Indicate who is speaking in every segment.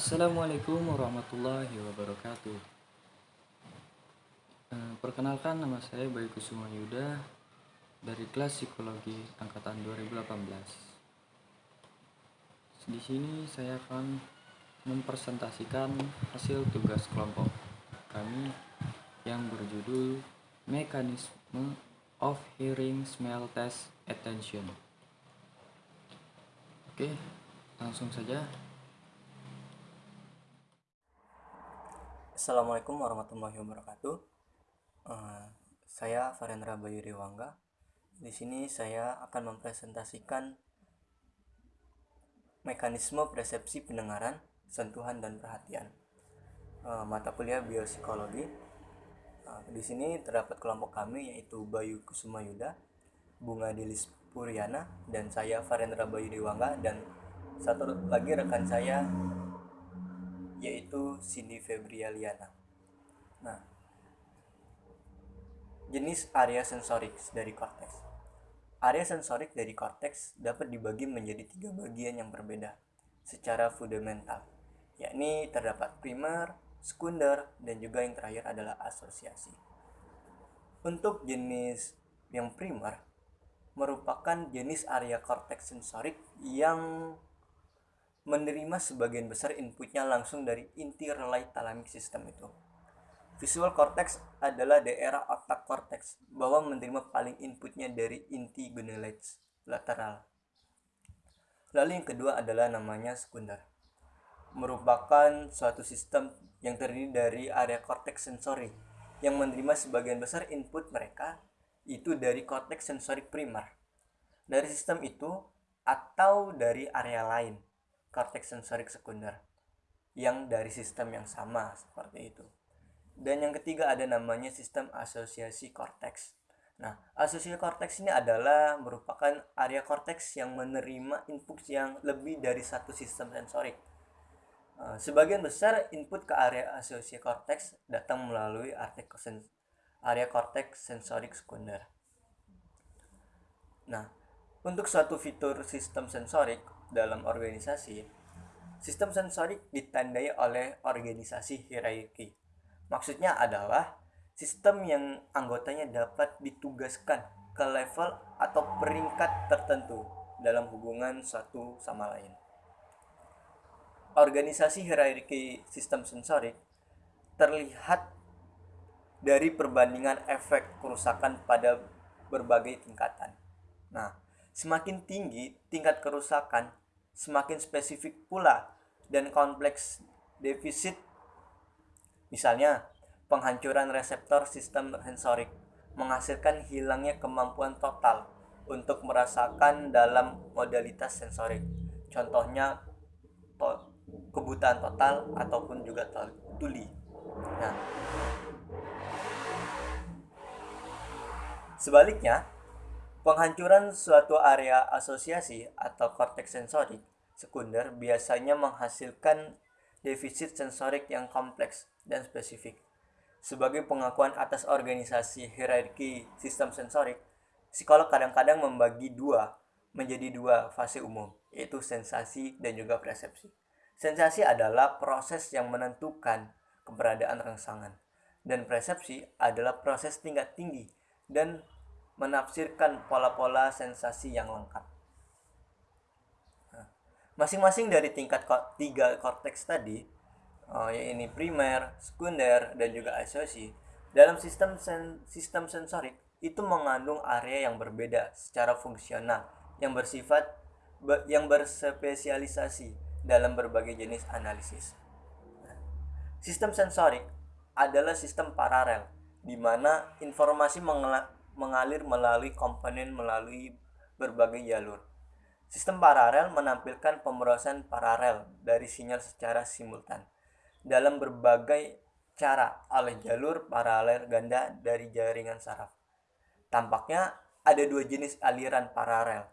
Speaker 1: Assalamualaikum warahmatullahi wabarakatuh. Eh, Perkenalkan nama saya Bayu Kusuma Yuda dari kelas psikologi angkatan 2018. Di sini saya akan mempresentasikan hasil tugas kelompok kami yang berjudul Mekanisme of Hearing Smell Test Attention. Oke, langsung saja.
Speaker 2: Assalamualaikum warahmatullahi wabarakatuh. Eh, saya Farendra Bayu Dewangga. Di sini saya akan mempresentasikan mekanisme persepsi pendengaran, sentuhan dan perhatian. Eh, mata kuliah biopsikologi. Eh, di sini terdapat kelompok kami yaitu Bayu Kusuma Yuda, Bunga Dilis Puriana, dan saya Farendra Bayu Dewangga dan satu lagi rekan saya yaitu Cindy Febrialiana. Nah, jenis area sensorik dari korteks. Area sensorik dari korteks dapat dibagi menjadi tiga bagian yang berbeda secara fundamental, yakni terdapat primer, sekunder, dan juga yang terakhir adalah asosiasi. Untuk jenis yang primer merupakan jenis area korteks sensorik yang menerima sebagian besar inputnya langsung dari inti relay thalamic system itu. Visual cortex adalah daerah otak cortex bahwa menerima paling inputnya dari inti gonadales lateral. Lalu yang kedua adalah namanya sekunder. Merupakan suatu sistem yang terdiri dari area cortex sensori yang menerima sebagian besar input mereka itu dari cortex sensorik primer. Dari sistem itu atau dari area lain korteks sensorik sekunder yang dari sistem yang sama seperti itu. Dan yang ketiga ada namanya sistem asosiasi korteks. Nah, asosiasi korteks ini adalah merupakan area korteks yang menerima input yang lebih dari satu sistem sensorik. Eh, sebagian besar input ke area asosiasi korteks datang melalui area korteks sensorik sekunder. Nah, untuk suatu fitur sistem sensorik, dalam organisasi, sistem sensorik ditandai oleh organisasi hierarki. Maksudnya adalah sistem yang anggotanya dapat ditugaskan ke level atau peringkat tertentu dalam hubungan satu sama lain. Organisasi hierarki sistem sensorik terlihat dari perbandingan efek kerusakan pada berbagai tingkatan. Nah, semakin tinggi tingkat kerusakan, semakin spesifik pula dan kompleks defisit. Misalnya, penghancuran reseptor sistem sensorik menghasilkan hilangnya kemampuan total untuk merasakan dalam modalitas sensorik. Contohnya to kebutaan total ataupun juga tuli. Nah, sebaliknya, penghancuran suatu area asosiasi atau korteks sensorik sekunder biasanya menghasilkan defisit sensorik yang kompleks dan spesifik. Sebagai pengakuan atas organisasi hierarki sistem sensorik, psikolog kadang-kadang membagi dua menjadi dua fase umum, yaitu sensasi dan juga persepsi. Sensasi adalah proses yang menentukan keberadaan rangsangan, dan persepsi adalah proses tingkat tinggi dan menafsirkan pola-pola sensasi yang lengkap. Masing-masing dari tingkat tiga korteks tadi, uh, primer, sekunder, dan juga asosiasi, dalam sistem sen sistem sensorik itu mengandung area yang berbeda secara fungsional yang bersifat be yang berspesialisasi dalam berbagai jenis analisis. Sistem sensorik adalah sistem paralel di mana informasi mengalir melalui komponen melalui berbagai jalur. Sistem paralel menampilkan pemrosesan paralel dari sinyal secara simultan dalam berbagai cara oleh jalur paralel ganda dari jaringan saraf. Tampaknya ada dua jenis aliran paralel,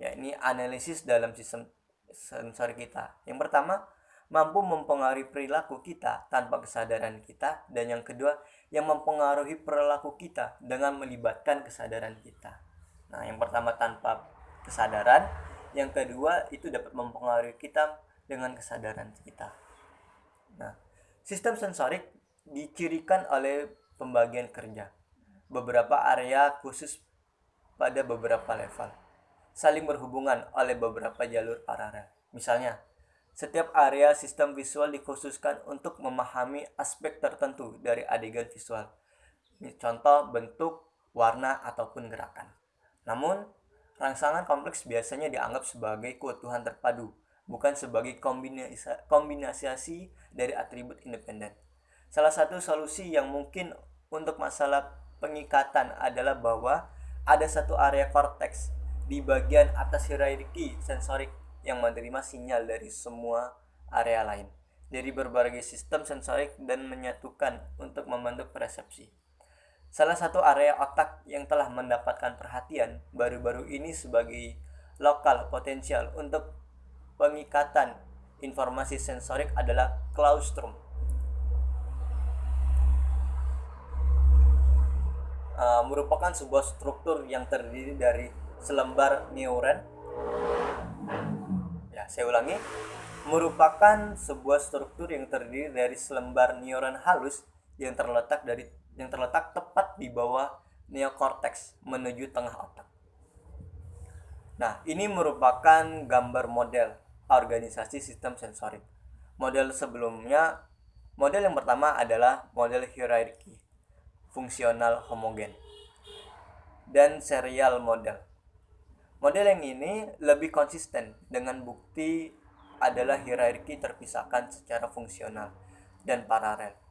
Speaker 2: yakni analisis dalam sistem sensor kita. Yang pertama, mampu mempengaruhi perilaku kita tanpa kesadaran kita, dan yang kedua, yang mempengaruhi perilaku kita dengan melibatkan kesadaran kita. Nah, yang pertama tanpa kesadaran yang kedua itu dapat mempengaruhi kita dengan kesadaran kita Nah, sistem sensorik dicirikan oleh pembagian kerja. Beberapa area khusus pada beberapa level. Saling berhubungan oleh beberapa jalur paralel. Misalnya, setiap area sistem visual dikhususkan untuk memahami aspek tertentu dari adegan visual. Contoh bentuk, warna, ataupun gerakan. Namun, rangsangan kompleks biasanya dianggap sebagai keutuhan terpadu, bukan sebagai kombinasi, dari atribut independen. Salah satu solusi yang mungkin untuk masalah pengikatan adalah bahwa ada satu area korteks di bagian atas hierarki sensorik yang menerima sinyal dari semua area lain dari berbagai sistem sensorik dan menyatukan untuk membentuk persepsi. Salah satu area otak yang telah mendapatkan perhatian baru-baru ini sebagai lokal potensial untuk pengikatan informasi sensorik adalah claustrum. Uh, merupakan sebuah struktur yang terdiri dari selembar neuron. Ya, saya ulangi. Merupakan sebuah struktur yang terdiri dari selembar neuron halus yang terletak dari yang terletak tepat di bawah neokortex menuju tengah otak. Nah, ini merupakan gambar model organisasi sistem sensorik. Model sebelumnya, model yang pertama adalah model hierarki fungsional homogen dan serial model. Model yang ini lebih konsisten dengan bukti adalah hierarki terpisahkan secara fungsional dan paralel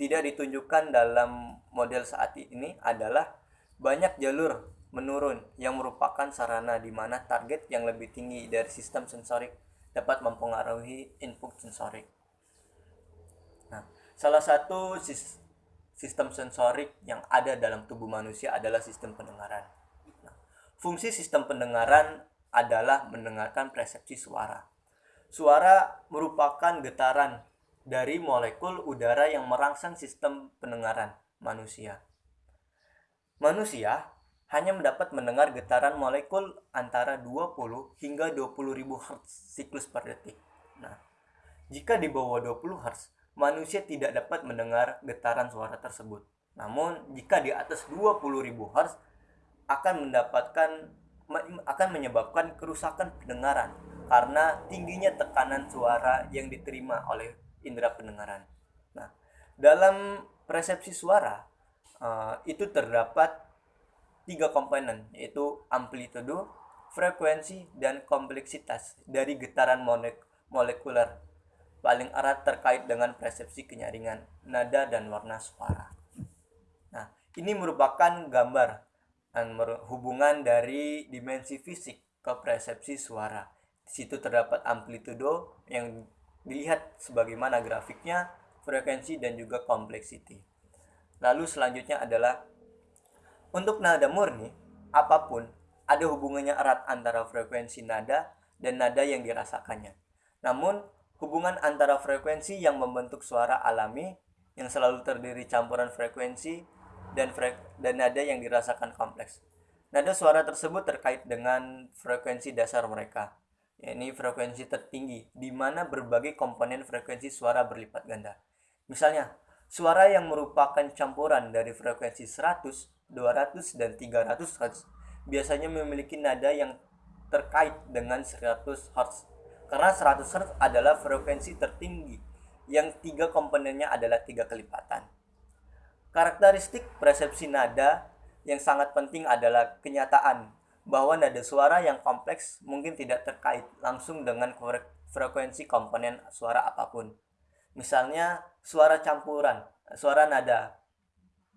Speaker 2: tidak ditunjukkan dalam model saat ini adalah banyak jalur menurun yang merupakan sarana di mana target yang lebih tinggi dari sistem sensorik dapat mempengaruhi input sensorik. Nah, salah satu sistem sensorik yang ada dalam tubuh manusia adalah sistem pendengaran. Nah, fungsi sistem pendengaran adalah mendengarkan persepsi suara. Suara merupakan getaran dari molekul udara yang merangsang sistem pendengaran manusia. Manusia hanya mendapat mendengar getaran molekul antara 20 hingga 20 ribu Hz siklus per detik. Nah, jika di bawah 20 Hz, manusia tidak dapat mendengar getaran suara tersebut. Namun, jika di atas 20 ribu Hz, akan mendapatkan akan menyebabkan kerusakan pendengaran karena tingginya tekanan suara yang diterima oleh indera pendengaran. Nah, dalam persepsi suara uh, itu terdapat tiga komponen yaitu amplitudo, frekuensi, dan kompleksitas dari getaran molek molekuler paling erat terkait dengan persepsi kenyaringan nada dan warna suara. Nah, ini merupakan gambar dan hubungan dari dimensi fisik ke persepsi suara. Di situ terdapat amplitudo yang dilihat sebagaimana grafiknya, frekuensi dan juga kompleksiti. Lalu selanjutnya adalah untuk nada murni, apa pun ada hubungannya erat antara frekuensi nada dan nada yang dirasakannya. Namun, hubungan antara frekuensi yang membentuk suara alami yang selalu terdiri campuran frekuensi dan frek dan nada yang dirasakan kompleks. Nada suara tersebut terkait dengan frekuensi dasar mereka yakni frekuensi tertinggi, di mana berbagai komponen frekuensi suara berlipat ganda. Misalnya, suara yang merupakan campuran dari frekuensi 100, 200, dan 300 Hz biasanya memiliki nada yang terkait dengan 100 Hz. Karena 100 Hz adalah frekuensi tertinggi yang tiga komponennya adalah tiga kelipatan. Karakteristik persepsi nada yang sangat penting adalah kenyataan bahwa nada suara yang kompleks mungkin tidak terkait langsung dengan frekuensi komponen suara apa pun. Misalnya suara campuran, suara nada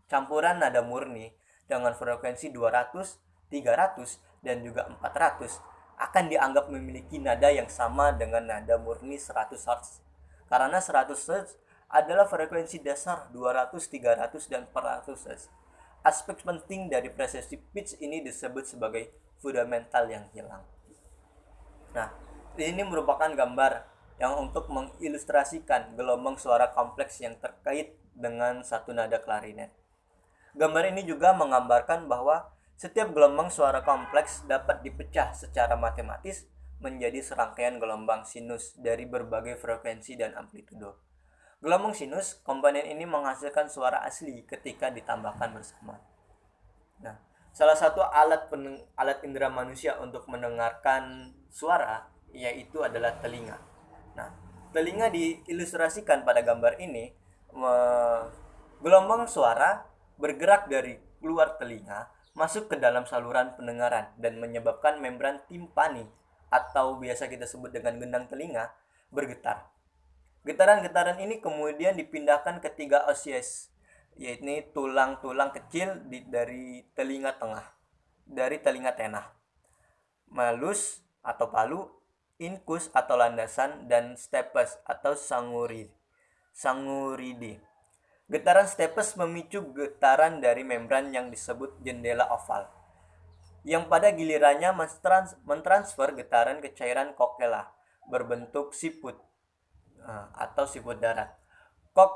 Speaker 2: campuran nada murni dengan frekuensi 200, 300, dan juga 400 akan dianggap memiliki nada yang sama dengan nada murni 100 Hz. Karena 100 Hz adalah frekuensi dasar 200, 300, dan 400 Hz Aspek penting dari persepsi pitch ini disebut sebagai fundamental yang hilang. Nah, ini merupakan gambar yang untuk mengilustrasikan gelombang suara kompleks yang terkait dengan satu nada klarinet. Gambar ini juga menggambarkan bahwa setiap gelombang suara kompleks dapat dipecah secara matematis menjadi serangkaian gelombang sinus dari berbagai frekuensi dan amplitudo. Gelombang sinus, komponen ini menghasilkan suara asli ketika ditambahkan bersama. Nah, salah satu alat peneng, alat indera manusia untuk mendengarkan suara yaitu adalah telinga. Nah, telinga diilustrasikan pada gambar ini gelombang suara bergerak dari luar telinga masuk ke dalam saluran pendengaran dan menyebabkan membran timpani atau biasa kita sebut dengan gendang telinga bergetar. Getaran-getaran ini kemudian dipindahkan ke tiga osies, yaitu tulang-tulang kecil di, dari telinga tengah, dari telinga tenah, malus atau palu, inkus atau landasan, dan stepes atau sanguri, sanguridi. Getaran stepes memicu getaran dari membran yang disebut jendela oval, yang pada gilirannya mentransfer getaran ke cairan kokela berbentuk siput atau siput darat. Kok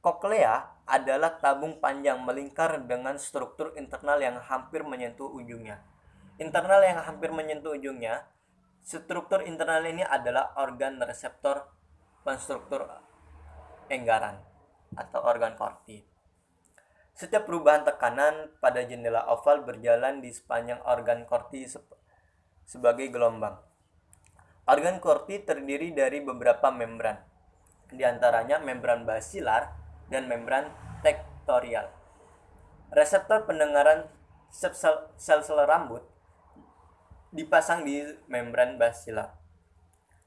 Speaker 2: koklea adalah tabung panjang melingkar dengan struktur internal yang hampir menyentuh ujungnya. Internal yang hampir menyentuh ujungnya, struktur internal ini adalah organ reseptor konstruktur enggaran atau organ korti. Setiap perubahan tekanan pada jendela oval berjalan di sepanjang organ korti sebagai gelombang. Organ korti terdiri dari beberapa membran, di antaranya membran basilar dan membran tektorial. Reseptor pendengaran sel-sel rambut dipasang di membran basilar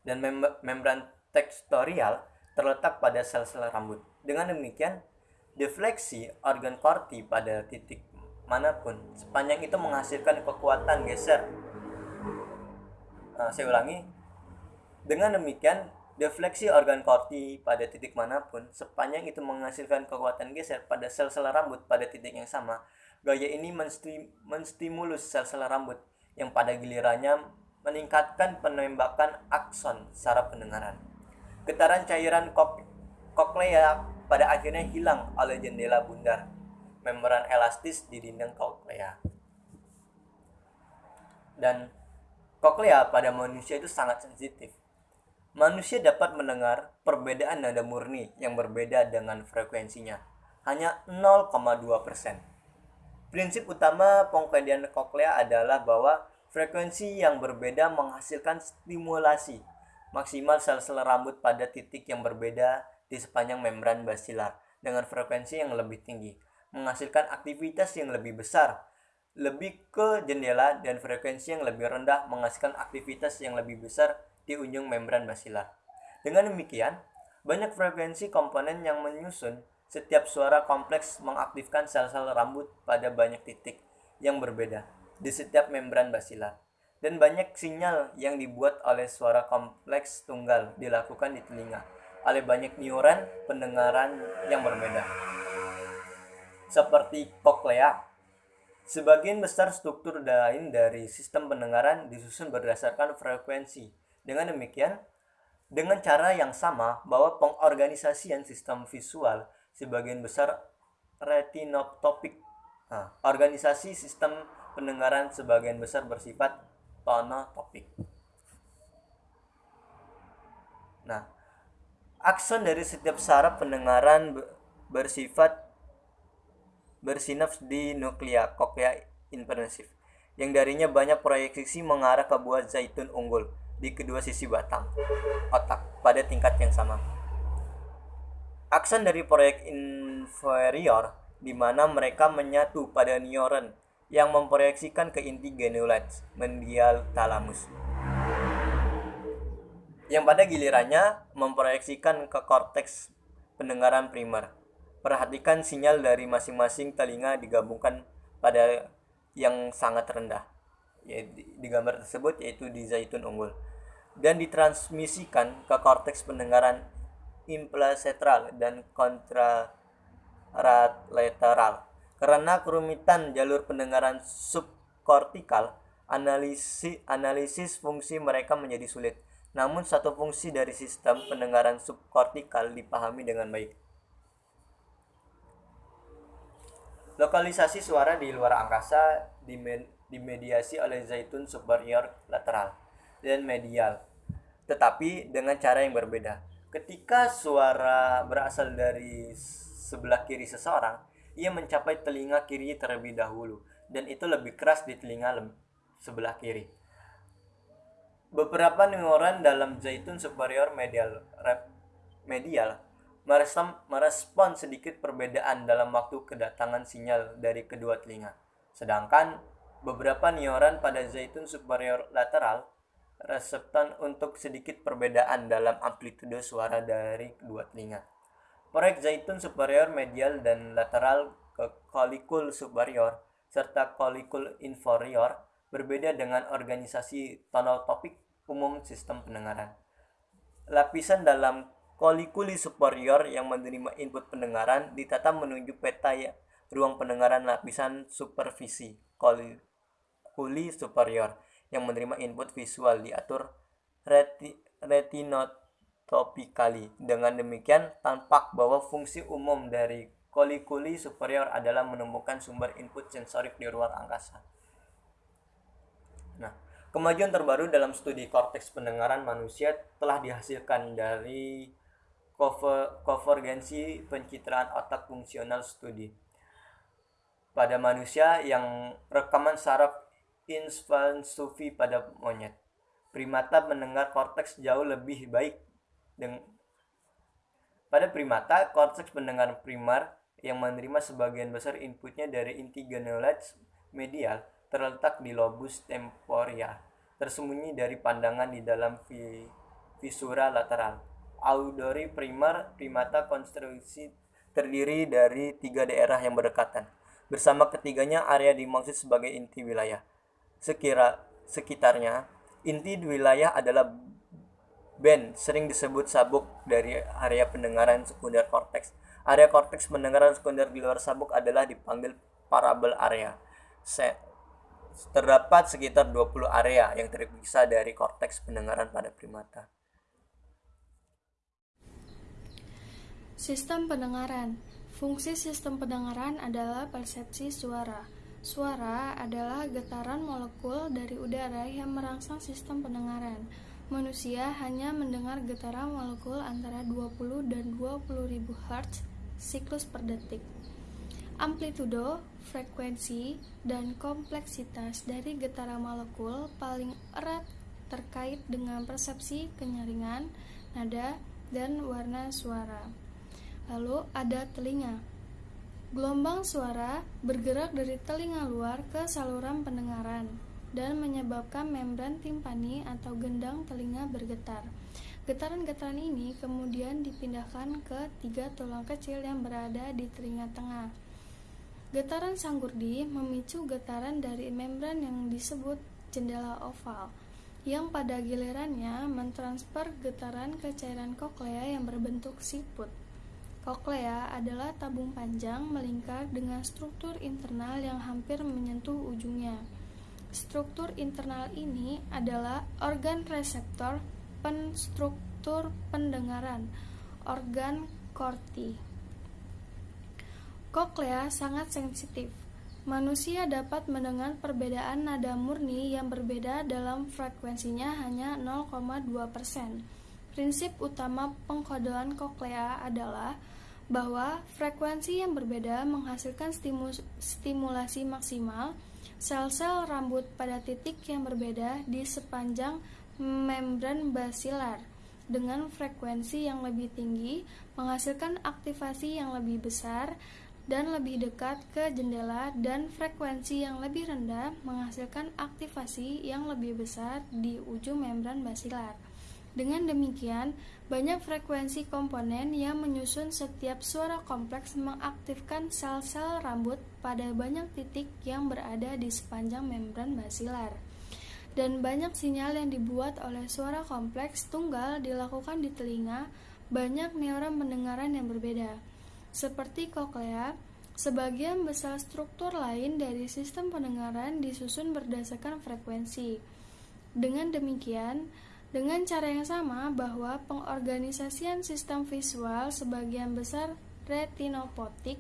Speaker 2: dan mem membran tektorial terletak pada sel-sel rambut. Dengan demikian, defleksi organ korti pada titik mana pun sepanjang itu menghasilkan kekuatan geser. Nah, saya ulangi. Dengan demikian, defleksi organ korti pada titik mana pun sepanjang itu menghasilkan kekuatan geser pada sel-sel rambut pada titik yang sama. Gaya ini menstimulus sel-sel rambut yang pada gilirannya meningkatkan penembakan akson saraf pendengaran. Getaran cairan koklea pada akhirnya hilang oleh jendela bundar, membran elastis di dinding koklea. Dan koklea pada manusia itu sangat sensitif. Manusia dapat mendengar perbedaan nada murni yang berbeda dengan frekuensinya, hanya 0,2%. Prinsip utama pengkajian koklea adalah bahwa frekuensi yang berbeda menghasilkan stimulasi maksimal sel-sel rambut pada titik yang berbeda di sepanjang membran basilar dengan frekuensi yang lebih tinggi, menghasilkan aktivitas yang lebih besar, lebih ke jendela dan frekuensi yang lebih rendah menghasilkan aktivitas yang lebih besar di ujung membran basilar. Dengan demikian, banyak frekuensi komponen yang menyusun setiap suara kompleks mengaktifkan sel-sel rambut pada banyak titik yang berbeda di setiap membran basilar. Dan banyak sinyal yang dibuat oleh suara kompleks tunggal dilakukan di telinga oleh banyak neuron pendengaran yang berbeda. Seperti koklea, sebagian besar struktur lain dari sistem pendengaran disusun berdasarkan frekuensi. Dengan demikian, dengan cara yang sama bahwa pengorganisasian sistem visual sebagian besar retinotopik. Nah, organisasi sistem pendengaran sebagian besar bersifat tonotopik. Nah, Akson dari setiap saraf pendengaran bersifat bersinaps di nuklea koklea inversif yang darinya banyak proyeksi mengarah ke buah zaitun unggul di kedua sisi batang otak pada tingkat yang sama. Akson dari proyek inferior di mana mereka menyatu pada neuron yang memproyeksikan ke inti genulates medial thalamus yang pada gilirannya memproyeksikan ke korteks pendengaran primer. Perhatikan sinyal dari masing-masing telinga digabungkan pada yang sangat rendah. Ya, di, gambar tersebut yaitu di zaitun unggul dan ditransmisikan ke korteks pendengaran implacentral dan kontralateral. Karena kerumitan jalur pendengaran subkortikal, analisis analisis fungsi mereka menjadi sulit namun satu fungsi dari sistem pendengaran subkortikal dipahami dengan baik. Lokalisasi suara di luar angkasa dimediasi oleh zaitun superior lateral dan medial, tetapi dengan cara yang berbeda. Ketika suara berasal dari sebelah kiri seseorang, ia mencapai telinga kiri terlebih dahulu dan itu lebih keras di telinga sebelah kiri. Beberapa neuron dalam zaitun superior medial medial merespon sedikit perbedaan dalam waktu kedatangan sinyal dari kedua telinga. Sedangkan beberapa neuron pada zaitun superior lateral reseptan untuk sedikit perbedaan dalam amplitude suara dari kedua telinga. Proyek zaitun superior medial dan lateral ke kolikul superior serta kolikul inferior berbeda dengan organisasi tonotopik umum sistem pendengaran. Lapisan dalam kolikuli superior yang menerima input pendengaran ditata menuju peta ya, ruang pendengaran lapisan supervisi kolikuli superior yang menerima input visual diatur reti, retinot topically. Dengan demikian, tampak bahwa fungsi umum dari kolikuli superior adalah menemukan sumber input sensorik di luar angkasa. Nah, kemajuan terbaru dalam studi korteks pendengaran manusia telah dihasilkan dari konvergensi pencitraan otak fungsional studi pada manusia yang rekaman saraf infansufi pada monyet. Primata mendengar korteks jauh lebih baik Deng pada primata, korteks pendengar primar yang menerima sebagian besar inputnya dari inti ganglions medial terletak di lobus temporia, tersembunyi dari pandangan di dalam visura lateral. Auditory primar primata konstruksi terdiri dari tiga daerah yang berdekatan. Bersama ketiganya area dimaksud sebagai inti wilayah. Sekira sekitarnya, inti wilayah adalah band sering disebut sabuk dari area pendengaran sekunder korteks. Area korteks pendengaran sekunder di luar sabuk adalah dipanggil parabel area. Se terdapat sekitar 20 area yang terpisah dari korteks pendengaran pada primata.
Speaker 3: Sistem pendengaran. Fungsi sistem pendengaran adalah persepsi suara. Suara adalah getaran molekul dari udara yang merangsang sistem pendengaran manusia hanya mendengar getaran molekul antara 20 dan 20 ribu Hz siklus per detik. Amplitudo, frekuensi, dan kompleksitas dari getaran molekul paling erat terkait dengan persepsi kenyaringan, nada, dan warna suara. Lalu ada telinga. Gelombang suara bergerak dari telinga luar ke saluran pendengaran dan menyebabkan membran timpani atau gendang telinga bergetar. Getaran-getaran ini kemudian dipindahkan ke tiga tulang kecil yang berada di telinga tengah. Getaran sanggurdi memicu getaran dari membran yang disebut jendela oval, yang pada gilirannya mentransfer getaran ke cairan koklea yang berbentuk siput. Koklea adalah tabung panjang melingkar dengan struktur internal yang hampir menyentuh ujungnya. Struktur internal ini adalah organ reseptor penstruktur pendengaran, organ korti. Koklea sangat sensitif. Manusia dapat mendengar perbedaan nada murni yang berbeda dalam frekuensinya hanya 0,2%. Prinsip utama pengkodean koklea adalah bahwa frekuensi yang berbeda menghasilkan stimulasi maksimal Sel-sel rambut pada titik yang berbeda di sepanjang membran basilar dengan frekuensi yang lebih tinggi menghasilkan aktivasi yang lebih besar dan lebih dekat ke jendela dan frekuensi yang lebih rendah menghasilkan aktivasi yang lebih besar di ujung membran basilar. Dengan demikian, banyak frekuensi komponen yang menyusun setiap suara kompleks mengaktifkan sel-sel rambut pada banyak titik yang berada di sepanjang membran basilar. Dan banyak sinyal yang dibuat oleh suara kompleks tunggal dilakukan di telinga banyak neuron pendengaran yang berbeda. Seperti koklea, sebagian besar struktur lain dari sistem pendengaran disusun berdasarkan frekuensi. Dengan demikian, dengan cara yang sama bahwa pengorganisasian sistem visual sebagian besar retinopotik,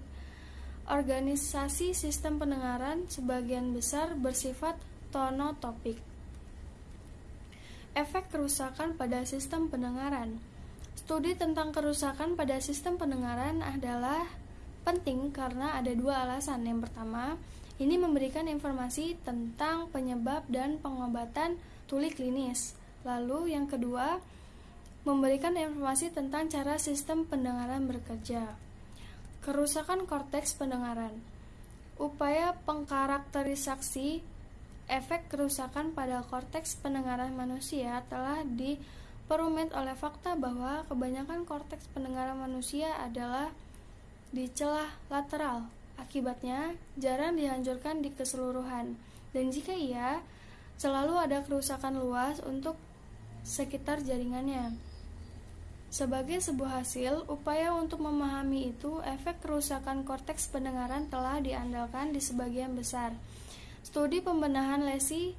Speaker 3: organisasi sistem pendengaran sebagian besar bersifat tonotopik. Efek kerusakan pada sistem pendengaran Studi tentang kerusakan pada sistem pendengaran adalah penting karena ada dua alasan. Yang pertama, ini memberikan informasi tentang penyebab dan pengobatan tuli klinis. Lalu yang kedua, memberikan informasi tentang cara sistem pendengaran bekerja. Kerusakan korteks pendengaran. Upaya pengkarakterisasi efek kerusakan pada korteks pendengaran manusia telah diperumit oleh fakta bahwa kebanyakan korteks pendengaran manusia adalah di celah lateral. Akibatnya, jarang dihancurkan di keseluruhan. Dan jika iya, selalu ada kerusakan luas untuk sekitar jaringannya. Sebagai sebuah hasil, upaya untuk memahami itu, efek kerusakan korteks pendengaran telah diandalkan di sebagian besar. Studi pembenahan lesi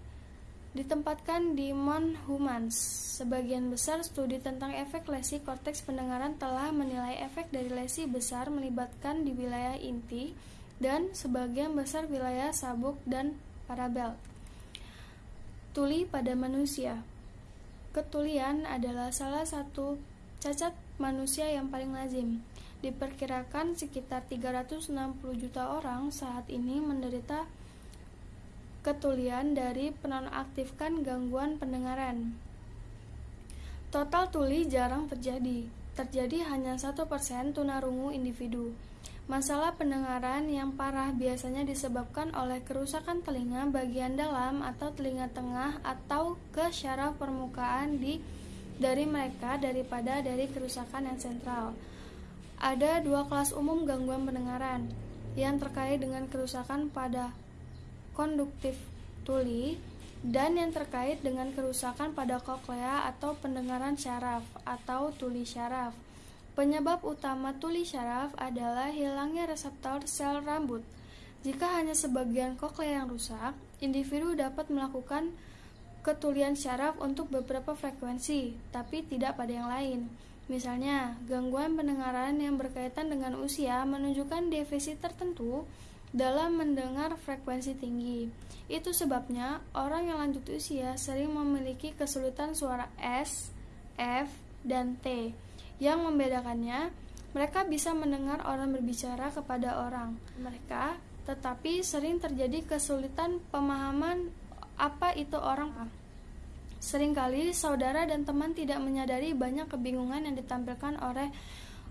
Speaker 3: ditempatkan di Mon Humans. Sebagian besar studi tentang efek lesi korteks pendengaran telah menilai efek dari lesi besar melibatkan di wilayah inti dan sebagian besar wilayah sabuk dan parabel. Tuli pada manusia. Ketulian adalah salah satu Cacat manusia yang paling lazim. Diperkirakan sekitar 360 juta orang saat ini menderita ketulian dari penonaktifkan gangguan pendengaran. Total tuli jarang terjadi. Terjadi hanya satu persen tunarungu individu. Masalah pendengaran yang parah biasanya disebabkan oleh kerusakan telinga bagian dalam atau telinga tengah atau ke syaraf permukaan di dari mereka daripada dari kerusakan yang sentral. Ada dua kelas umum gangguan pendengaran yang terkait dengan kerusakan pada konduktif tuli dan yang terkait dengan kerusakan pada koklea atau pendengaran syaraf atau tuli syaraf. Penyebab utama tuli syaraf adalah hilangnya reseptor sel rambut. Jika hanya sebagian koklea yang rusak, individu dapat melakukan ketulian syaraf untuk beberapa frekuensi, tapi tidak pada yang lain. Misalnya, gangguan pendengaran yang berkaitan dengan usia menunjukkan defisit tertentu dalam mendengar frekuensi tinggi. Itu sebabnya orang yang lanjut usia sering memiliki kesulitan suara S, F, dan T. Yang membedakannya, mereka bisa mendengar orang berbicara kepada orang mereka, tetapi sering terjadi kesulitan pemahaman apa itu orang Seringkali saudara dan teman tidak menyadari banyak kebingungan yang ditampilkan oleh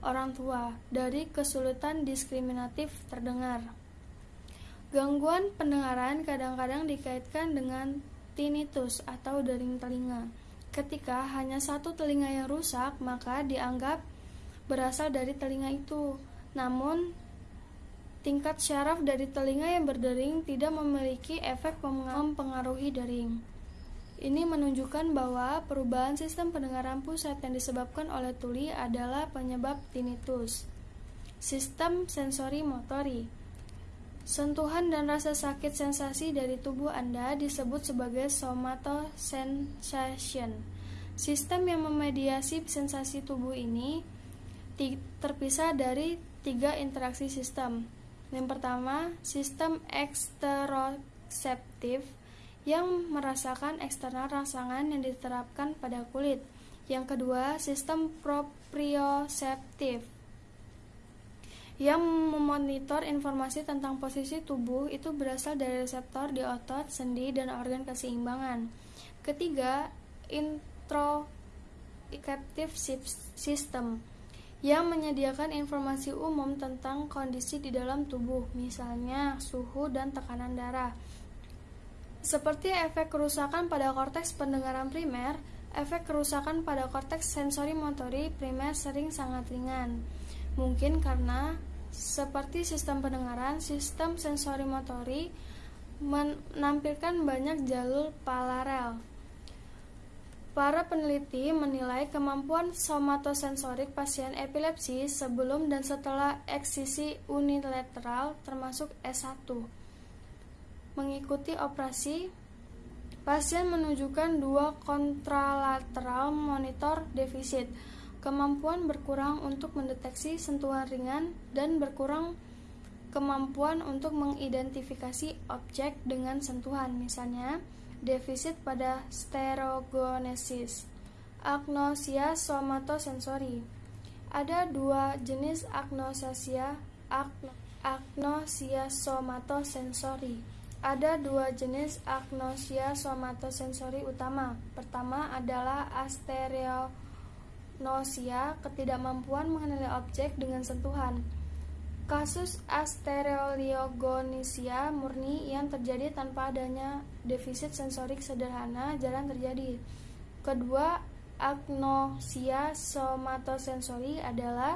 Speaker 3: orang tua dari kesulitan diskriminatif terdengar. Gangguan pendengaran kadang-kadang dikaitkan dengan tinnitus atau dering telinga. Ketika hanya satu telinga yang rusak, maka dianggap berasal dari telinga itu. Namun, tingkat syaraf dari telinga yang berdering tidak memiliki efek mempengaruhi dering. Ini menunjukkan bahwa perubahan sistem pendengaran pusat yang disebabkan oleh tuli adalah penyebab tinnitus. Sistem sensori motori Sentuhan dan rasa sakit sensasi dari tubuh Anda disebut sebagai somatosensation. Sistem yang memediasi sensasi tubuh ini terpisah dari tiga interaksi sistem. Yang pertama, sistem eksteroseptif yang merasakan eksternal rangsangan yang diterapkan pada kulit. Yang kedua, sistem proprioseptif yang memonitor informasi tentang posisi tubuh itu berasal dari reseptor di otot, sendi, dan organ keseimbangan. Ketiga, introceptive system yang menyediakan informasi umum tentang kondisi di dalam tubuh, misalnya suhu dan tekanan darah. Seperti efek kerusakan pada korteks pendengaran primer, efek kerusakan pada korteks sensori motori primer sering sangat ringan. Mungkin karena seperti sistem pendengaran, sistem sensori motori menampilkan banyak jalur paralel. Para peneliti menilai kemampuan somatosensorik pasien epilepsi sebelum dan setelah eksisi unilateral termasuk S1 mengikuti operasi, pasien menunjukkan dua kontralateral monitor defisit, kemampuan berkurang untuk mendeteksi sentuhan ringan dan berkurang kemampuan untuk mengidentifikasi objek dengan sentuhan, misalnya defisit pada stereogonesis. Agnosia somatosensori. Ada dua jenis agnosia agno, agnosia somatosensori. Ada dua jenis agnosia somatosensori utama. Pertama adalah astereonosia, ketidakmampuan mengenali objek dengan sentuhan. Kasus astereoliogonisia murni yang terjadi tanpa adanya defisit sensorik sederhana jarang terjadi. Kedua, agnosia somatosensori adalah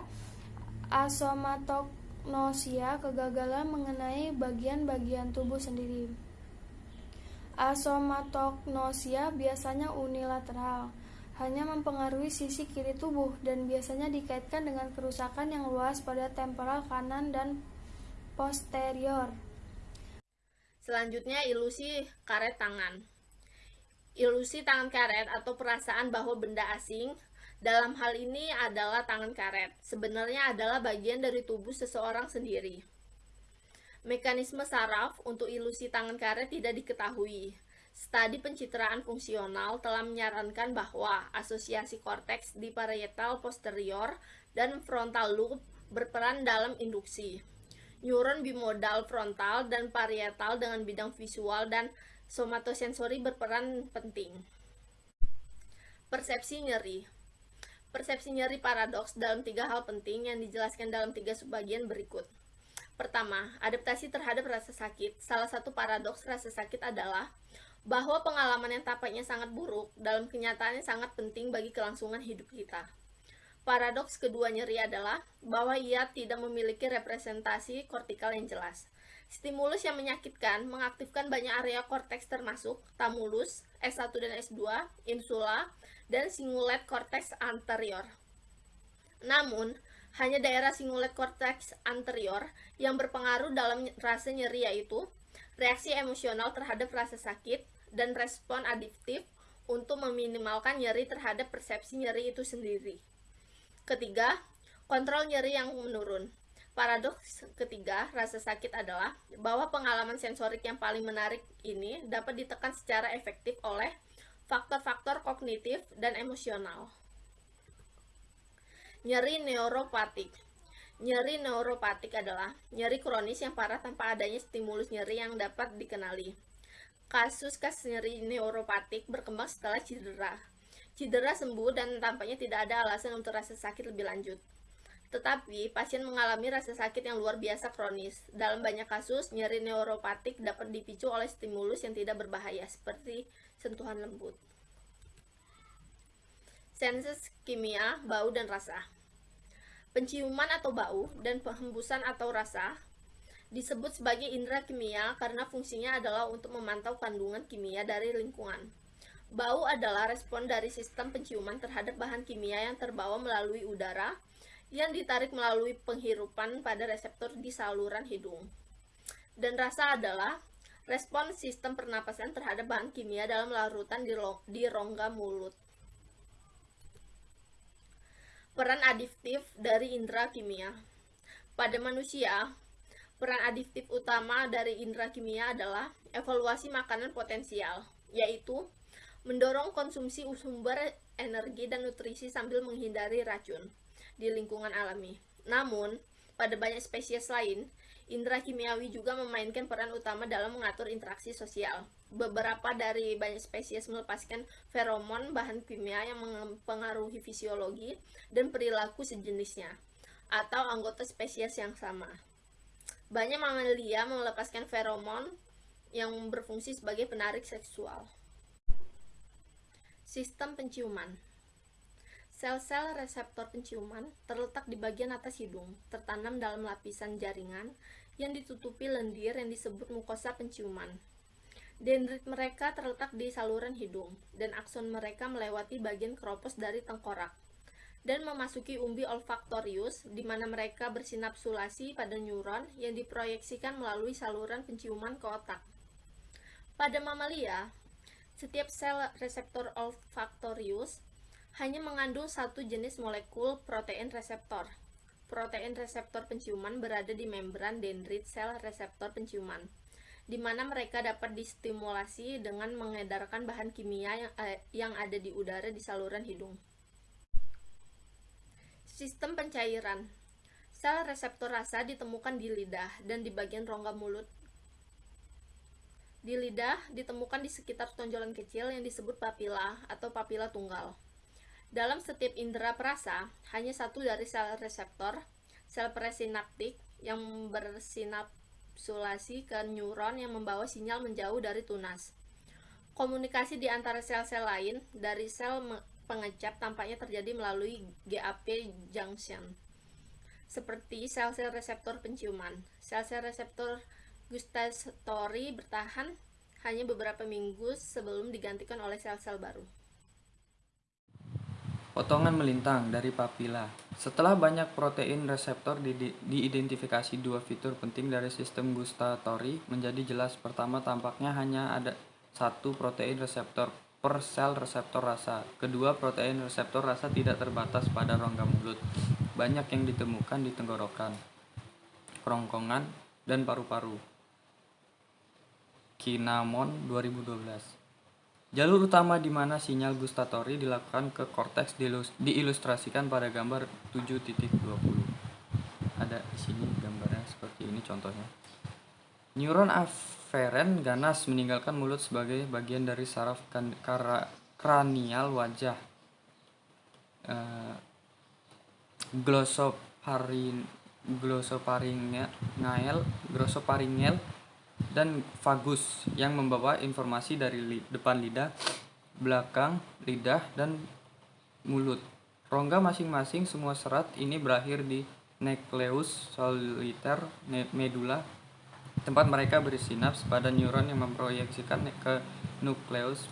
Speaker 3: asomatognosia, kegagalan mengenai bagian-bagian tubuh sendiri. Asomatognosia biasanya unilateral, hanya mempengaruhi sisi kiri tubuh dan biasanya dikaitkan dengan kerusakan yang luas pada temporal kanan dan posterior.
Speaker 4: Selanjutnya ilusi karet tangan. Ilusi tangan karet atau perasaan bahwa benda asing dalam hal ini adalah tangan karet. Sebenarnya adalah bagian dari tubuh seseorang sendiri. Mekanisme saraf untuk ilusi tangan karet tidak diketahui. Studi pencitraan fungsional telah menyarankan bahwa asosiasi korteks di parietal posterior dan frontal loop berperan dalam induksi. Neuron bimodal frontal dan parietal dengan bidang visual dan somatosensori berperan penting. Persepsi nyeri Persepsi nyeri paradoks dalam tiga hal penting yang dijelaskan dalam tiga subbagian berikut. Pertama, adaptasi terhadap rasa sakit. Salah satu paradoks rasa sakit adalah bahwa pengalaman yang tampaknya sangat buruk dalam kenyataannya sangat penting bagi kelangsungan hidup kita. Paradoks kedua nyeri adalah bahwa ia tidak memiliki representasi kortikal yang jelas. Stimulus yang menyakitkan mengaktifkan banyak area korteks termasuk tamulus, S1 dan S2, insula, dan singulet korteks anterior. Namun, hanya daerah singulet korteks anterior yang berpengaruh dalam rasa nyeri yaitu reaksi emosional terhadap rasa sakit dan respon adiktif untuk meminimalkan nyeri terhadap persepsi nyeri itu sendiri. Ketiga, kontrol nyeri yang menurun. Paradoks ketiga, rasa sakit adalah bahwa pengalaman sensorik yang paling menarik ini dapat ditekan secara efektif oleh faktor-faktor kognitif dan emosional. Nyeri neuropatik Nyeri neuropatik adalah nyeri kronis yang parah tanpa adanya stimulus nyeri yang dapat dikenali. Kasus nyeri neuropatik berkembang setelah cedera. Cedera sembuh dan tampaknya tidak ada alasan untuk rasa sakit lebih lanjut. Tetapi, pasien mengalami rasa sakit yang luar biasa kronis. Dalam banyak kasus, nyeri neuropatik dapat dipicu oleh stimulus yang tidak berbahaya, seperti sentuhan lembut. Senses kimia, bau, dan rasa Penciuman atau bau dan penghembusan atau rasa disebut sebagai indera kimia karena fungsinya adalah untuk memantau kandungan kimia dari lingkungan. Bau adalah respon dari sistem penciuman terhadap bahan kimia yang terbawa melalui udara, yang ditarik melalui penghirupan pada reseptor di saluran hidung. Dan rasa adalah respon sistem pernapasan terhadap bahan kimia dalam larutan di, di rongga mulut. Peran adiktif dari indera kimia Pada manusia, peran adiktif utama dari indera kimia adalah evaluasi makanan potensial, yaitu mendorong konsumsi sumber energi dan nutrisi sambil menghindari racun di lingkungan alami. Namun, pada banyak spesies lain, indera kimiawi juga memainkan peran utama dalam mengatur interaksi sosial. Beberapa dari banyak spesies melepaskan feromon, bahan kimia yang mempengaruhi fisiologi dan perilaku sejenisnya, atau anggota spesies yang sama. Banyak mamalia melepaskan feromon yang berfungsi sebagai penarik seksual. Sistem penciuman Sel-sel reseptor penciuman terletak di bagian atas hidung, tertanam dalam lapisan jaringan yang ditutupi lendir yang disebut mukosa penciuman. Dendrit mereka terletak di saluran hidung, dan akson mereka melewati bagian keropos dari tengkorak, dan memasuki umbi olfaktorius, di mana mereka bersinapsulasi pada neuron yang diproyeksikan melalui saluran penciuman ke otak. Pada mamalia, setiap sel reseptor olfaktorius hanya mengandung satu jenis molekul protein reseptor. Protein reseptor penciuman berada di membran dendrit sel reseptor penciuman. di mana mereka dapat distimulasi dengan mengedarkan bahan kimia yang, eh, yang ada di udara di saluran hidung. Sistem pencairan Sel reseptor rasa ditemukan di lidah dan di bagian rongga mulut. Di lidah ditemukan di sekitar tonjolan kecil yang disebut papila atau papila tunggal. Dalam setiap indera perasa, hanya satu dari sel reseptor, sel presinaptik, yang bersinapsulasi ke neuron yang membawa sinyal menjauh dari tunas. Komunikasi di antara sel-sel lain dari sel pengecap tampaknya terjadi melalui GAP junction seperti sel-sel reseptor penciuman. Sel-sel reseptor gustatory bertahan hanya beberapa minggu sebelum digantikan oleh sel-sel baru.
Speaker 1: Potongan melintang dari papila. Setelah banyak protein reseptor di, di, diidentifikasi dua fitur penting dari sistem gustatory menjadi jelas. Pertama, tampaknya hanya ada satu protein reseptor per sel reseptor rasa. Kedua, protein reseptor rasa tidak terbatas pada rongga mulut banyak yang ditemukan di tenggorokan, kerongkongan, dan paru-paru. Kinamon 2012 Jalur utama di mana sinyal gustatori dilakukan ke korteks diilustrasikan pada gambar 7.20. Ada di sini gambarnya seperti ini contohnya. Neuron aferen ganas meninggalkan mulut sebagai bagian dari saraf kan, kranial wajah. Uh, glossoparin glossoparingel glossoparingel dan vagus yang membawa informasi dari li, depan lidah, belakang lidah dan mulut. Rongga masing-masing semua serat ini berakhir di nucleus soliter medula tempat mereka bersinaps pada neuron yang memproyeksikan ke nukleus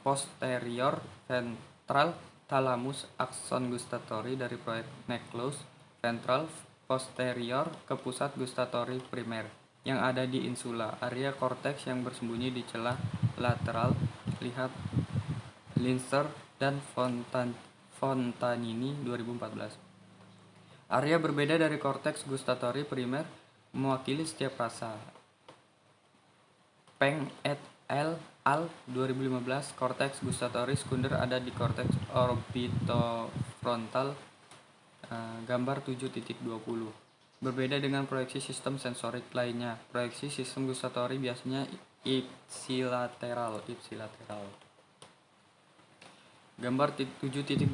Speaker 1: posterior ventral Thalamus akson gustatory dari proyek Necklace ventral posterior ke pusat gustatory primer yang ada di insula, area korteks yang bersembunyi di celah lateral. Lihat Linster dan Fontan Fontanini 2014. Area berbeda dari korteks gustatory primer mewakili setiap rasa. Peng et al al 2015 cortex gustatory sekunder ada di cortex orbitofrontal uh, gambar 7.20 berbeda dengan proyeksi sistem sensorik lainnya. Proyeksi sistem gustatory biasanya ipsilateral ipsilateral. Gambar 7.20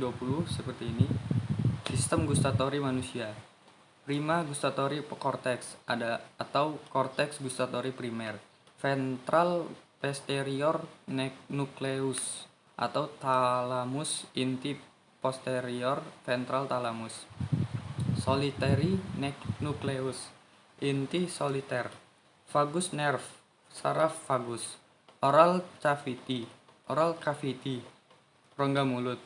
Speaker 1: seperti ini. Sistem gustatory manusia prima gustatory cortex ada atau cortex gustatory primer. Ventral posterior nucleus atau thalamus inti posterior ventral thalamus. Solitary nucleus inti soliter. Vagus nerve saraf vagus. Oral cavity oral cavity rongga mulut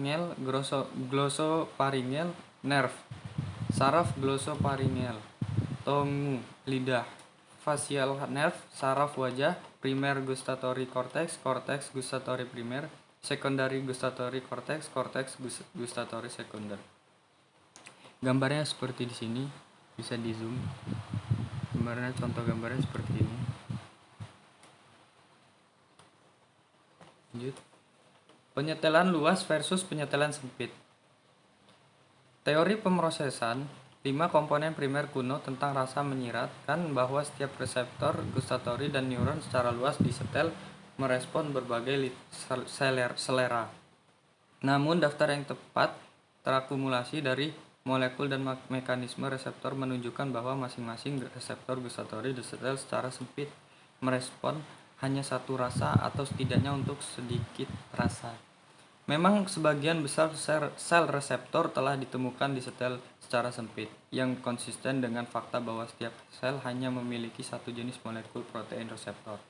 Speaker 1: glossopharyngeal glossopharyngeal nerve saraf glossopharyngeal tongu lidah facial nerve, saraf wajah, primer gustatory cortex, cortex gustatory primer, secondary gustatory cortex, cortex gustatory sekunder. Gambarnya seperti di sini, bisa di zoom. Gambarnya contoh gambarnya seperti ini. Lanjut. Penyetelan luas versus penyetelan sempit. Teori pemrosesan Lima komponen primer kuno tentang rasa menyiratkan bahwa setiap reseptor gustatory dan neuron secara luas disetel merespon berbagai selera. Namun daftar yang tepat terakumulasi dari molekul dan mekanisme reseptor menunjukkan bahwa masing-masing reseptor gustatory disetel secara sempit merespon hanya satu rasa atau setidaknya untuk sedikit rasa. Memang sebagian besar sel reseptor telah ditemukan di setel secara sempit, yang konsisten dengan fakta bahwa setiap sel hanya memiliki satu jenis molekul protein reseptor.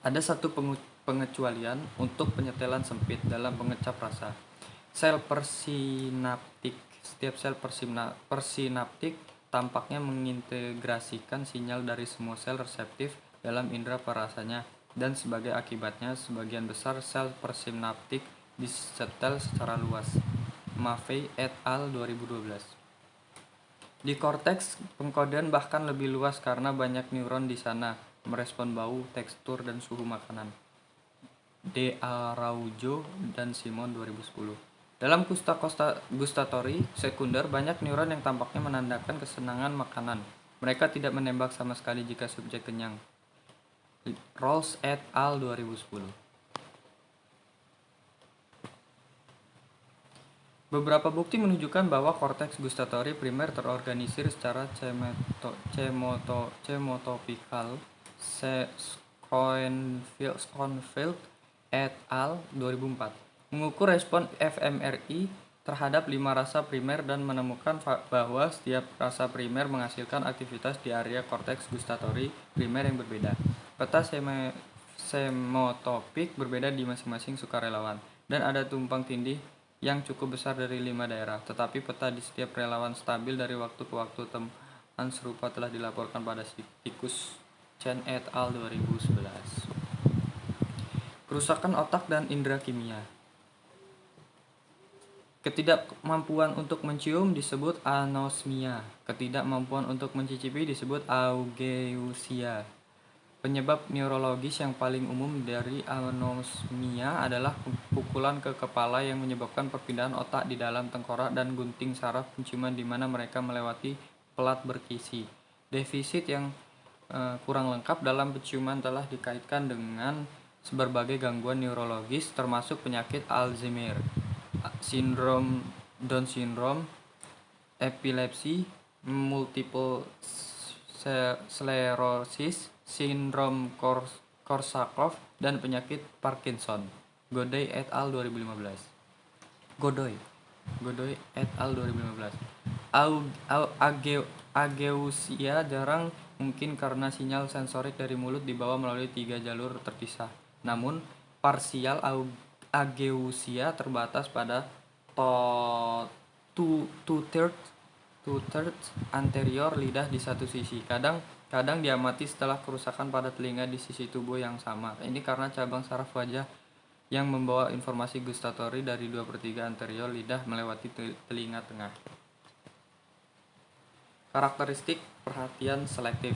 Speaker 1: Ada satu pengecualian untuk penyetelan sempit dalam pengecap rasa. Sel persinaptik. Setiap sel persinaptik tampaknya mengintegrasikan sinyal dari semua sel reseptif dalam indera perasanya dan sebagai akibatnya sebagian besar sel persinaptik disetel secara luas. Maffei et al. 2012. Di korteks, pengkodean bahkan lebih luas karena banyak neuron di sana merespon bau, tekstur, dan suhu makanan. De Araujo dan Simon 2010. Dalam kusta gustatory sekunder, banyak neuron yang tampaknya menandakan kesenangan makanan. Mereka tidak menembak sama sekali jika subjek kenyang. Rolls et al. 2010 Beberapa bukti menunjukkan bahwa korteks gustatory primer terorganisir secara cemoto, cemoto, cemotopikal Schoenfeld et al. 2004 mengukur respon fMRI terhadap lima rasa primer dan menemukan bahwa setiap rasa primer menghasilkan aktivitas di area korteks gustatory primer yang berbeda. Peta semotopik berbeda di masing-masing sukarelawan, dan ada tumpang tindih yang cukup besar dari lima daerah. Tetapi peta di setiap relawan stabil dari waktu ke waktu temuan serupa telah dilaporkan pada tikus Chen et al. 2011. Kerusakan otak dan indera kimia Ketidakmampuan untuk mencium disebut anosmia. Ketidakmampuan untuk mencicipi disebut augeusia. Penyebab neurologis yang paling umum dari anosmia adalah pukulan ke kepala yang menyebabkan perpindahan otak di dalam tengkorak dan gunting saraf penciuman di mana mereka melewati pelat berkisi. Defisit yang uh, kurang lengkap dalam penciuman telah dikaitkan dengan berbagai gangguan neurologis termasuk penyakit Alzheimer sindrom Down syndrome, epilepsi, multiple sclerosis, sindrom Korsakoff, dan penyakit Parkinson. Godoy et al. 2015. Godoy. Godoy et al. 2015. Au, au, age, ageusia jarang mungkin karena sinyal sensorik dari mulut dibawa melalui tiga jalur terpisah. Namun, parsial ageusia terbatas pada to two, two thirds two thirds anterior lidah di satu sisi. Kadang kadang diamati setelah kerusakan pada telinga di sisi tubuh yang sama. Ini karena cabang saraf wajah yang membawa informasi gustatory dari 2 per 3 anterior lidah melewati telinga tengah. Karakteristik perhatian selektif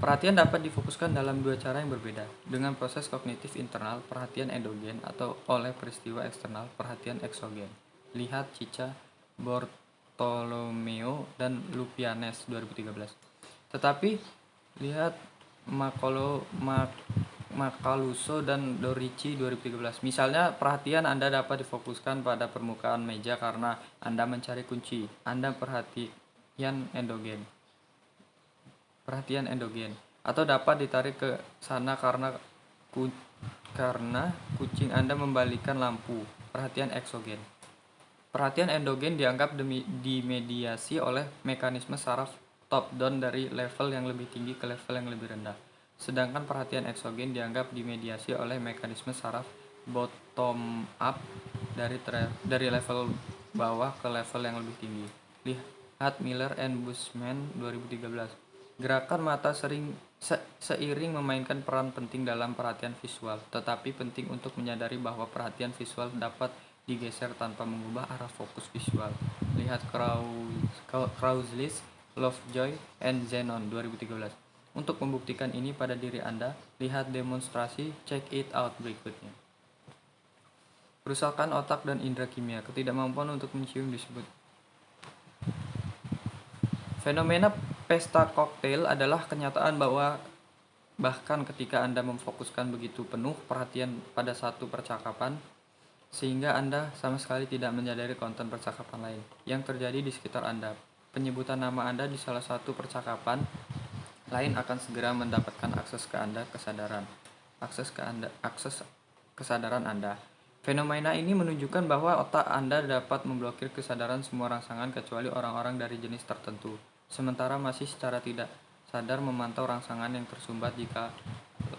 Speaker 1: Perhatian dapat difokuskan dalam dua cara yang berbeda, dengan proses kognitif internal, perhatian endogen, atau oleh peristiwa eksternal, perhatian eksogen. Lihat Cica, Bortolomeo, dan Lupianes 2013. Tetapi, lihat Makolo, Mak, Makaluso dan Dorici 2013. Misalnya, perhatian Anda dapat difokuskan pada permukaan meja karena Anda mencari kunci. Anda perhatian endogen perhatian endogen atau dapat ditarik ke sana karena ku, karena kucing Anda membalikan lampu. Perhatian eksogen. Perhatian endogen dianggap dimediasi oleh mekanisme saraf top down dari level yang lebih tinggi ke level yang lebih rendah. Sedangkan perhatian eksogen dianggap dimediasi oleh mekanisme saraf bottom up dari dari level bawah ke level yang lebih tinggi. Lihat Miller and Bushman 2013. Gerakan mata sering se seiring memainkan peran penting dalam perhatian visual, tetapi penting untuk menyadari bahwa perhatian visual dapat digeser tanpa mengubah arah fokus visual. Lihat Krauslis, Lovejoy, and Zenon 2013. Untuk membuktikan ini pada diri Anda, lihat demonstrasi check it out berikutnya. Kerusakan otak dan indera kimia, ketidakmampuan untuk mencium disebut Fenomena pesta koktail adalah kenyataan bahwa bahkan ketika Anda memfokuskan begitu penuh perhatian pada satu percakapan, sehingga Anda sama sekali tidak menyadari konten percakapan lain yang terjadi di sekitar Anda. Penyebutan nama Anda di salah satu percakapan lain akan segera mendapatkan akses ke Anda kesadaran. Akses ke Anda, akses kesadaran Anda. Fenomena ini menunjukkan bahwa otak Anda dapat memblokir kesadaran semua rangsangan kecuali orang-orang dari jenis tertentu sementara masih secara tidak sadar memantau rangsangan yang tersumbat jika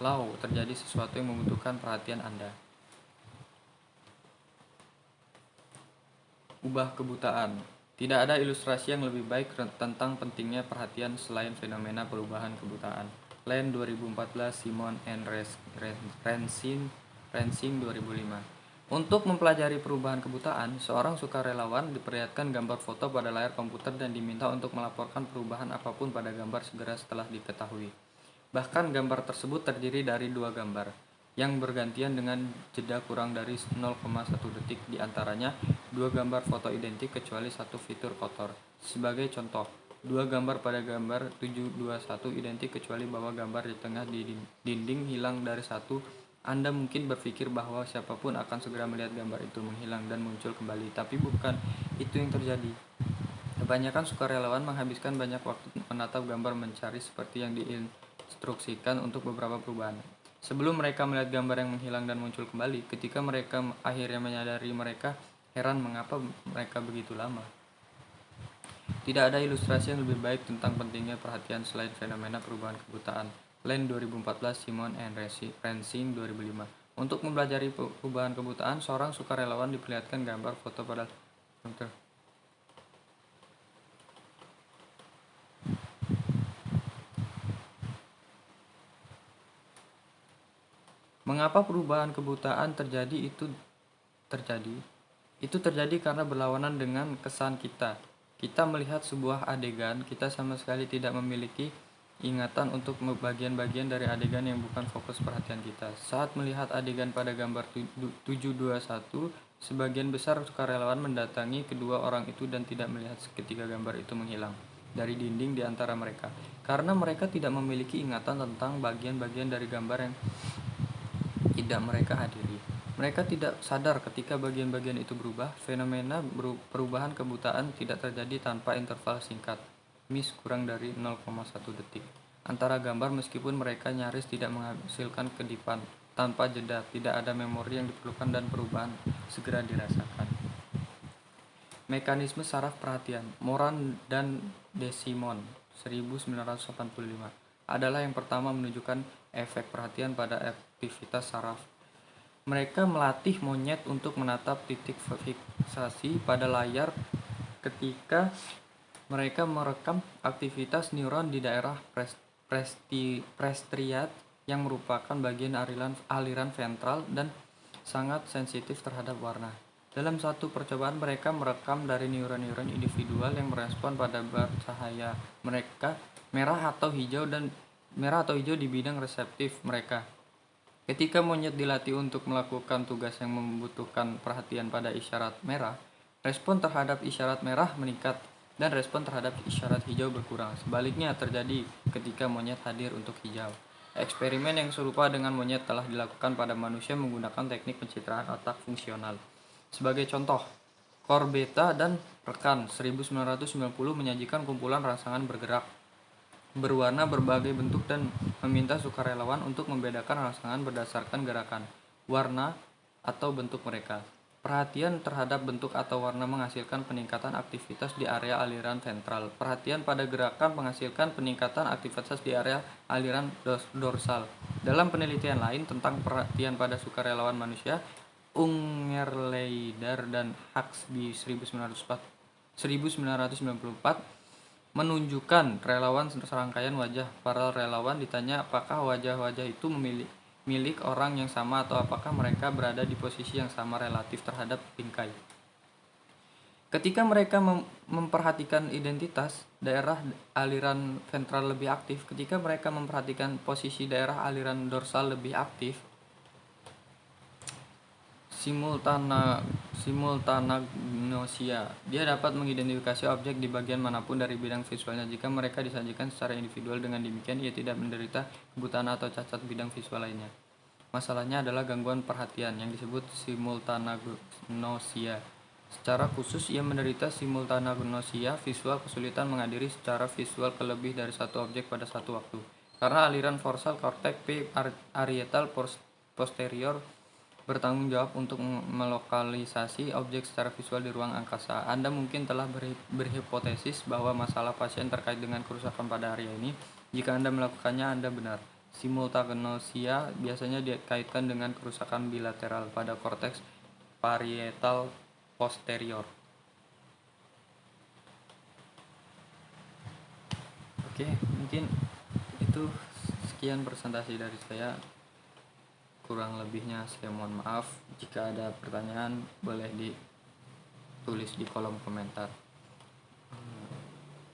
Speaker 1: lau terjadi sesuatu yang membutuhkan perhatian Anda. Ubah kebutaan. Tidak ada ilustrasi yang lebih baik tentang pentingnya perhatian selain fenomena perubahan kebutaan. Len 2014, Simon and Rensing, Rensing 2005. Untuk mempelajari perubahan kebutaan, seorang sukarelawan diperlihatkan gambar foto pada layar komputer dan diminta untuk melaporkan perubahan apa pun pada gambar segera setelah diketahui. Bahkan gambar tersebut terdiri dari dua gambar, yang bergantian dengan jeda kurang dari 0,1 detik di antaranya dua gambar foto identik kecuali satu fitur kotor. Sebagai contoh, dua gambar pada gambar 721 identik kecuali bahwa gambar di tengah di dinding hilang dari satu anda mungkin berpikir bahwa siapa pun akan segera melihat gambar itu menghilang dan muncul kembali, tapi bukan itu yang terjadi. Kebanyakan sukarelawan menghabiskan banyak waktu menatap gambar mencari seperti yang diinstruksikan untuk beberapa perubahan. Sebelum mereka melihat gambar yang menghilang dan muncul kembali, ketika mereka akhirnya menyadari mereka heran mengapa mereka begitu lama. Tidak ada ilustrasi yang lebih baik tentang pentingnya perhatian selain fenomena perubahan kebutaan. Land 2014, Simon and Rensing 2005. Untuk mempelajari perubahan kebutaan, seorang sukarelawan diperlihatkan gambar foto pada komputer. Mengapa perubahan kebutaan terjadi itu terjadi? Itu terjadi karena berlawanan dengan kesan kita. Kita melihat sebuah adegan, kita sama sekali tidak memiliki ingatan untuk bagian-bagian dari adegan yang bukan fokus perhatian kita. Saat melihat adegan pada gambar 721, sebagian besar sukarelawan mendatangi kedua orang itu dan tidak melihat ketika gambar itu menghilang dari dinding di antara mereka. Karena mereka tidak memiliki ingatan tentang bagian-bagian dari gambar yang tidak mereka hadiri. Mereka tidak sadar ketika bagian-bagian itu berubah, fenomena perubahan kebutaan tidak terjadi tanpa interval singkat miss kurang dari 0,1 detik. Antara gambar meskipun mereka nyaris tidak menghasilkan kedipan tanpa jeda tidak ada memori yang diperlukan dan perubahan segera dirasakan. Mekanisme saraf perhatian Moran dan Desimon 1985 adalah yang pertama menunjukkan efek perhatian pada aktivitas saraf mereka melatih monyet untuk menatap titik fiksasi pada layar ketika mereka merekam aktivitas neuron di daerah prestriat yang merupakan bagian aliran, aliran ventral dan sangat sensitif terhadap warna. Dalam satu percobaan mereka merekam dari neuron-neuron individual yang merespon pada bar cahaya mereka merah atau hijau dan merah atau hijau di bidang reseptif mereka. Ketika monyet dilatih untuk melakukan tugas yang membutuhkan perhatian pada isyarat merah, respon terhadap isyarat merah meningkat dan respon terhadap isyarat hijau berkurang. Sebaliknya terjadi ketika monyet hadir untuk hijau. Eksperimen yang serupa dengan monyet telah dilakukan pada manusia menggunakan teknik pencitraan otak fungsional. Sebagai contoh, Corbetta dan rekan 1990 menyajikan kumpulan rangsangan bergerak berwarna berbagai bentuk dan meminta sukarelawan untuk membedakan rangsangan berdasarkan gerakan, warna, atau bentuk mereka. Perhatian terhadap bentuk atau warna menghasilkan peningkatan aktivitas di area aliran ventral. Perhatian pada gerakan menghasilkan peningkatan aktivitas di area aliran dorsal. Dalam penelitian lain tentang perhatian pada sukarelawan manusia, Ungerleider dan Huxley 1994 menunjukkan relawan serangkaian wajah para relawan ditanya apakah wajah-wajah itu memiliki milik orang yang sama atau apakah mereka berada di posisi yang sama relatif terhadap bingkai. Ketika mereka mem memperhatikan identitas daerah aliran ventral lebih aktif, ketika mereka memperhatikan posisi daerah aliran dorsal lebih aktif, simultana simultanagnosia. Dia dapat mengidentifikasi objek di bagian mana pun dari bidang visualnya. Jika mereka disajikan secara individual dengan demikian, ia tidak menderita kebutaan atau cacat bidang visual lainnya. Masalahnya adalah gangguan perhatian yang disebut simultanagnosia. Secara khusus, ia menderita simultanagnosia visual kesulitan menghadiri secara visual ke lebih dari satu objek pada satu waktu. Karena aliran forsal korteks P arietal posterior bertanggung jawab untuk melokalisasi objek secara visual di ruang angkasa. Anda mungkin telah berhipotesis bahwa masalah pasien terkait dengan kerusakan pada area ini. Jika Anda melakukannya, Anda benar. Simultagnosia biasanya dikaitkan dengan kerusakan bilateral pada korteks parietal posterior. Oke, mungkin itu sekian presentasi dari saya kurang lebihnya saya mohon maaf Jika ada pertanyaan, boleh ditulis di kolom komentar.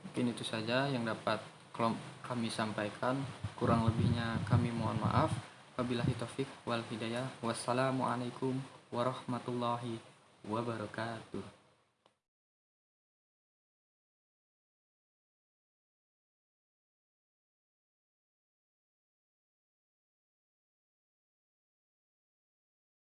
Speaker 1: Mungkin itu saja yang dapat kami sampaikan. Kurang lebihnya kami mohon maaf. Wabillahi taufik wal hidayah. Wassalamualaikum warahmatullahi wabarakatuh.